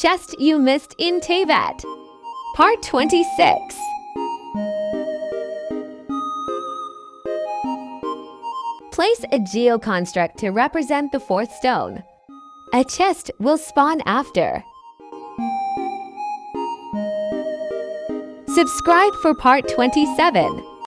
Chest you missed in Teyvat. Part 26. Place a geoconstruct to represent the fourth stone. A chest will spawn after. Subscribe for part 27.